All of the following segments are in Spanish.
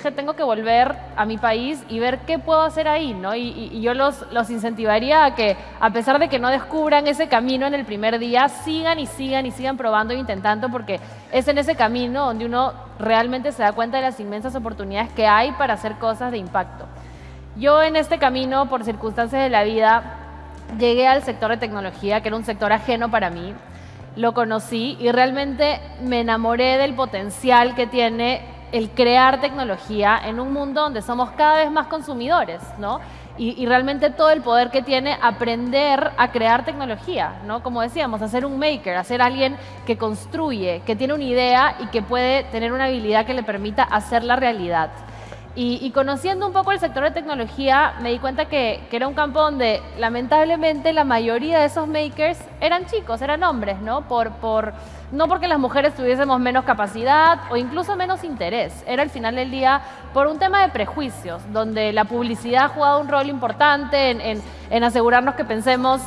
dije, tengo que volver a mi país y ver qué puedo hacer ahí, ¿no? Y, yo los, los incentivaría a que, a pesar de que no descubran ese camino en el primer día, sigan y sigan y sigan probando e intentando, porque es en ese camino donde uno realmente se da cuenta de las inmensas oportunidades que hay para hacer cosas de impacto. Yo en este camino, por circunstancias de la vida, llegué al sector de tecnología, que era un sector ajeno para mí, lo conocí y realmente me enamoré del potencial que tiene el crear tecnología en un mundo donde somos cada vez más consumidores, ¿no? Y, realmente todo el poder que tiene aprender a crear tecnología, ¿no? Como decíamos, hacer un maker, hacer alguien que construye, que tiene una idea y que puede tener una habilidad que le permita hacerla realidad. Y, conociendo un poco el sector de tecnología, me di cuenta que, era un campo donde lamentablemente la mayoría de esos makers eran chicos, eran hombres, ¿no? Por, no porque las mujeres tuviésemos menos capacidad o incluso menos interés, era al final del día por un tema de prejuicios, donde la publicidad ha jugado un rol importante en, asegurarnos que pensemos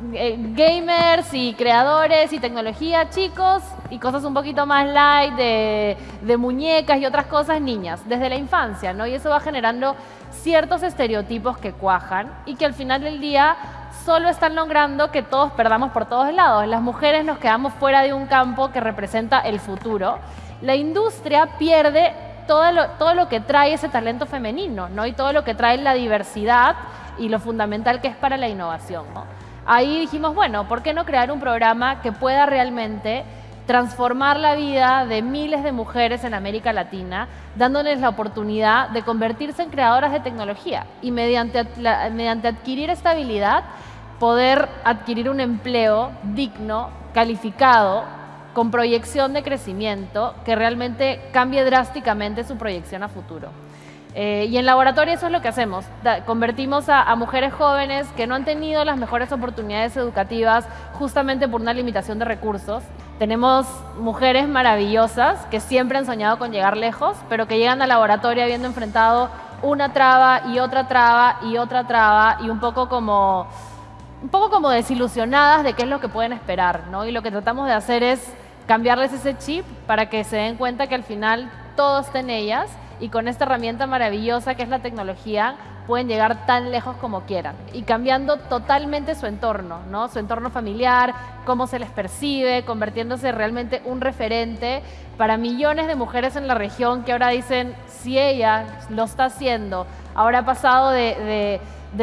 gamers y creadores y tecnología, chicos, y cosas un poquito más light de, de, muñecas y otras cosas, niñas, desde la infancia, ¿no? Y eso va generando ciertos estereotipos que cuajan y que al final del día solo están logrando que todos perdamos por todos lados. Las mujeres nos quedamos fuera de un campo que representa el futuro. La industria pierde todo lo, todo lo que trae ese talento femenino, ¿no? Y todo lo que trae la diversidad y lo fundamental que es para la innovación, ¿no? Ahí dijimos, bueno, ¿por qué no crear un programa que pueda realmente transformar la vida de miles de mujeres en América Latina, dándoles la oportunidad de convertirse en creadoras de tecnología y mediante, mediante adquirir esta habilidad poder adquirir un empleo digno, calificado, con proyección de crecimiento que realmente cambie drásticamente su proyección a futuro. Eh, y en laboratorio eso es lo que hacemos. convertimos a, mujeres jóvenes que no han tenido las mejores oportunidades educativas justamente por una limitación de recursos. Tenemos mujeres maravillosas que siempre han soñado con llegar lejos, pero que llegan al laboratorio habiendo enfrentado una traba y otra traba y otra traba y un poco como, un poco como desilusionadas de qué es lo que pueden esperar. ¿no? Y lo que tratamos de hacer es cambiarles ese chip para que se den cuenta que al final todo está en ellas y con esta herramienta maravillosa que es la tecnología pueden llegar tan lejos como quieran y cambiando totalmente su entorno, ¿no? su entorno familiar, cómo se les percibe, convirtiéndose realmente un referente para millones de mujeres en la región que ahora dicen, si ella lo está haciendo, ahora ha pasado de de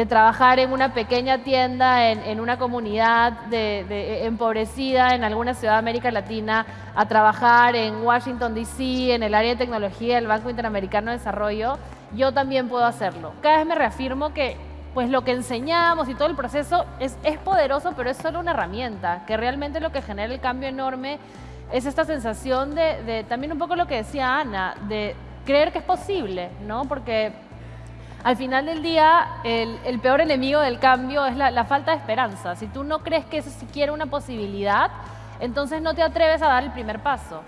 trabajar en una pequeña tienda, en, una comunidad de, empobrecida en alguna ciudad de América Latina, a trabajar en Washington, D.C., en el área de tecnología del Banco Interamericano de Desarrollo, yo también puedo hacerlo. Cada vez me reafirmo que pues lo que enseñamos y todo el proceso es, es poderoso, pero es solo una herramienta, que realmente lo que genera el cambio enorme es esta sensación de, de también un poco lo que decía Ana, de creer que es posible, ¿no? Porque al final del día, el, peor enemigo del cambio es la, falta de esperanza. Si tú no crees que eso siquiera una posibilidad, entonces no te atreves a dar el primer paso.